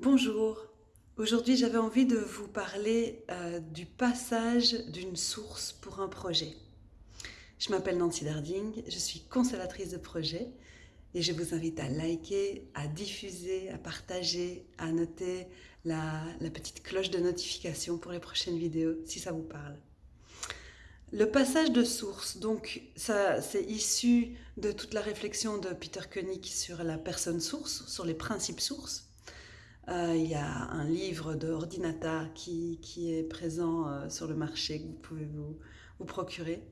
Bonjour, aujourd'hui j'avais envie de vous parler euh, du passage d'une source pour un projet. Je m'appelle Nancy Darding, je suis constellatrice de projet et je vous invite à liker, à diffuser, à partager, à noter la, petite cloche de notification pour les prochaines vidéos si ça vous parle. Le passage de source, donc c'est issu de toute la réflexion de Peter Koenig sur la personne source, sur les principes sources. Euh, il y a un livre de Ordinata qui, qui est présent euh, sur le marché que vous pouvez vous, vous, procurer.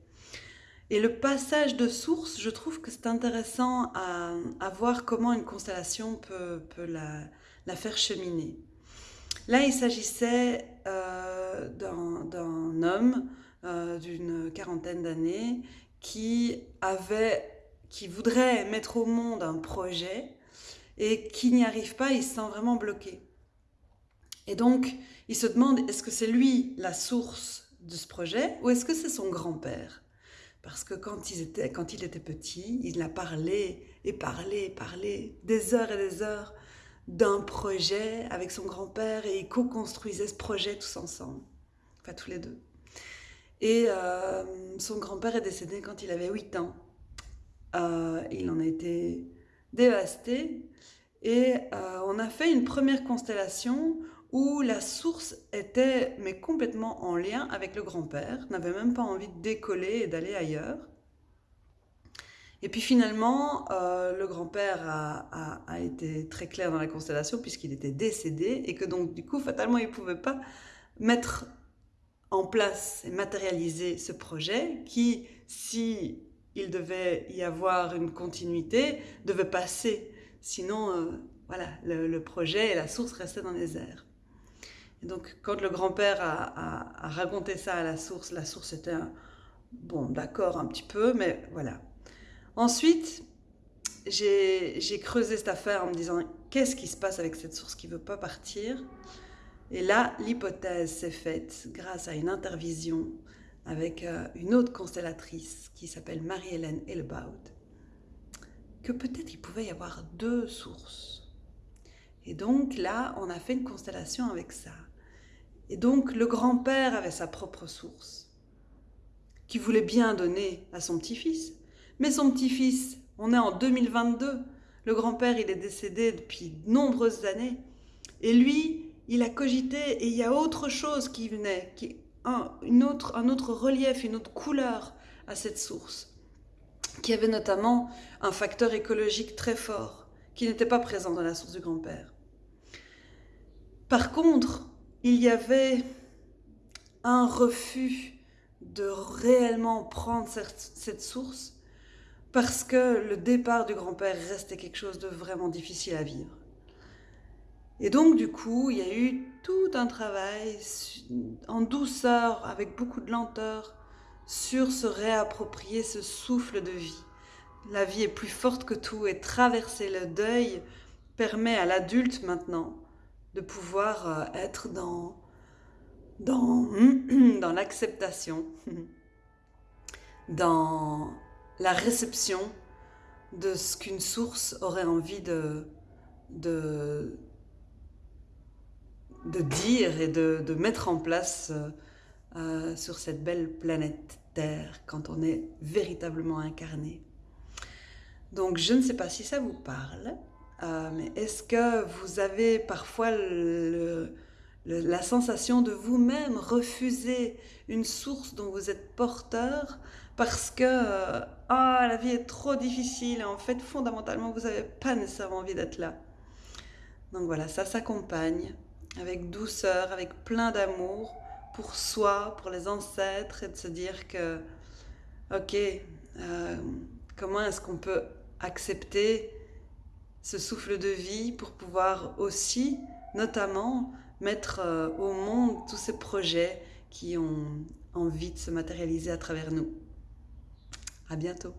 Et le passage de source, je trouve que c'est intéressant à, à, voir comment une constellation peut, peut la, la, faire cheminer. Là, il s'agissait euh, d'un homme d'une quarantaine d'années qui qui voudrait mettre au monde un projet et qui n'y arrive pas, il se sent vraiment bloqué. Et donc, il se demande, est-ce que c'est lui la source de ce projet ou est-ce que c'est son grand-père? Parce que quand il, était, petit, il a parlé et parlé et parlé des heures et des heures d'un projet avec son grand-père et ils co-construisaient ce projet tous ensemble, enfin tous les deux. Et euh, son grand-père est décédé quand il avait 8 ans. Euh, il en a été dévasté. Et euh, on a fait une première constellation où la source était mais complètement en lien avec le grand-père, n'avait même pas envie de décoller et d'aller ailleurs. Et puis finalement, euh, le grand-père a, a, a, été très clair dans la constellation puisqu'il était décédé et que donc du coup, fatalement, il ne pouvait pas mettre en place et matérialiser ce projet qui, si il devait y avoir une continuité, devait passer. Sinon, euh, voilà, le, projet et la source restaient dans les airs. Et donc, quand le grand-père a, raconté ça à la source, la source était, un, bon, d'accord un petit peu, mais voilà. Ensuite, j'ai creusé cette affaire en me disant, qu'est-ce qui se passe avec cette source qui veut pas partir? Et là, l'hypothèse s'est faite grâce à une intervision avec euh, une autre constellatrice qui s'appelle Marie-Hélène Elbaud, que peut-être il pouvait y avoir deux sources. Et donc là, on a fait une constellation avec ça. Et donc le grand-père avait sa propre source, qui voulait bien donner à son petit-fils. Mais son petit-fils, on est en 2022, le grand-père il est décédé depuis de nombreuses années, et lui, il a cogité et il y a autre chose qui venait, qui un, autre, un autre relief, une autre couleur à cette source, qui avait notamment un facteur écologique très fort, qui n'était pas présent dans la source du grand-père. Par contre, il y avait un refus de réellement prendre cette source parce que le départ du grand-père restait quelque chose de vraiment difficile à vivre. Et donc, du coup, il y a eu tout un travail en douceur, avec beaucoup de lenteur, sur se réapproprier ce souffle de vie. La vie est plus forte que tout et traverser le deuil permet à l'adulte maintenant de pouvoir euh, être dans, dans, l'acceptation, dans la réception de ce qu'une source aurait envie de, de, de dire et de, mettre en place euh, euh, sur cette belle planète Terre quand on est véritablement incarné. Donc je ne sais pas si ça vous parle, euh, mais est-ce que vous avez parfois la sensation de vous-même refuser une source dont vous êtes porteur parce que ah, la vie est trop difficile et en fait fondamentalement vous n'avez pas nécessairement envie d'être là? Donc voilà, ça s'accompagne avec douceur, avec plein d'amour pour soi, pour les ancêtres, et de se dire que, ok, euh, comment est-ce qu'on peut accepter ce souffle de vie pour pouvoir aussi, notamment, mettre euh, au monde tous ces projets qui ont envie de se matérialiser à travers nous. À bientôt.